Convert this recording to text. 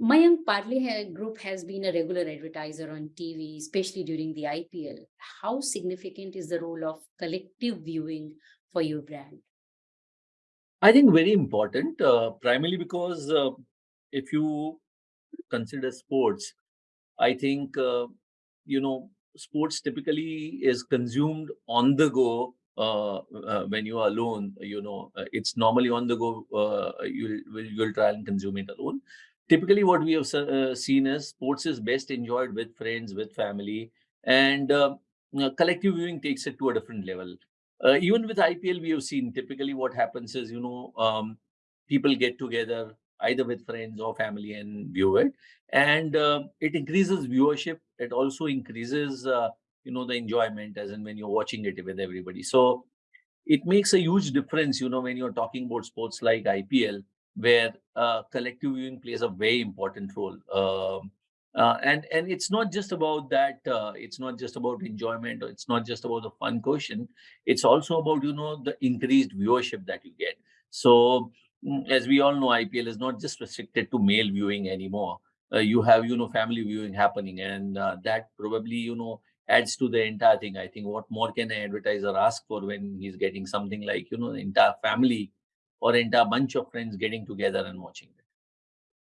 Mayank Parle ha- Group has been a regular advertiser on TV, especially during the IPL. How significant is the role of collective viewing for your brand? I think very important, uh, primarily because uh, if you consider sports, I think uh, you know sports typically is consumed on the go uh, uh, when you are alone. You know, uh, it's normally on the go. Uh, you'll will you'll try and consume it alone. Typically, what we have uh, seen is sports is best enjoyed with friends, with family, and uh, collective viewing takes it to a different level. Uh, even with IPL, we have seen typically what happens is you know um, people get together either with friends or family and view it and uh, it increases viewership it also increases uh, you know the enjoyment as in when you're watching it with everybody so it makes a huge difference you know when you're talking about sports like ipl where uh, collective viewing plays a very important role um, uh, and and it's not just about that uh, it's not just about enjoyment or it's not just about the fun quotient it's also about you know the increased viewership that you get. So mm, as we all know ipl is not just restricted to male viewing anymore. Uh, you have you know family viewing happening and uh, that probably you know adds to the entire thing. I think what more can an advertiser ask for when he's getting something like you know the entire family or entire bunch of friends getting together and watching